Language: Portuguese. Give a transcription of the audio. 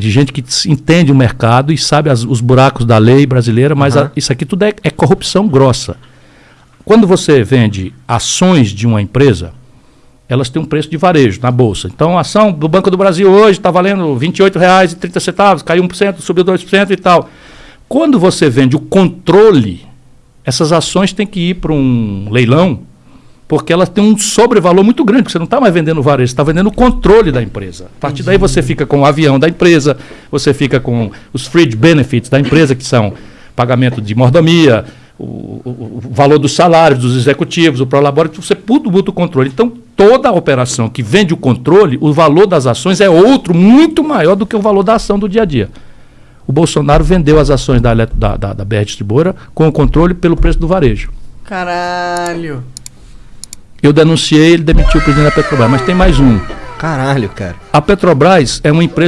de gente que entende o mercado e sabe as, os buracos da lei brasileira, mas uhum. a, isso aqui tudo é, é, corrupção grossa. Quando você vende ações de uma empresa, elas têm um preço de varejo na bolsa. Então, a ação do Banco do Brasil hoje está valendo R$ 28,30, caiu 1%, subiu 2% e tal. Quando você vende o controle, essas ações têm que ir para um leilão porque ela tem um sobrevalor muito grande, porque você não está mais vendendo varejo, você está vendendo o controle da empresa. A partir daí você fica com o avião da empresa, você fica com os fringe benefits da empresa, que são pagamento de mordomia, o, o, o valor dos salários dos executivos, o prolabore, você tudo muda o controle. Então, toda a operação que vende o controle, o valor das ações é outro, muito maior do que o valor da ação do dia a dia. O Bolsonaro vendeu as ações da, da, da, da BR Distribuidora com o controle pelo preço do varejo. Caralho! Eu denunciei, ele demitiu o presidente da Petrobras. Mas tem mais um. Caralho, cara. A Petrobras é uma empresa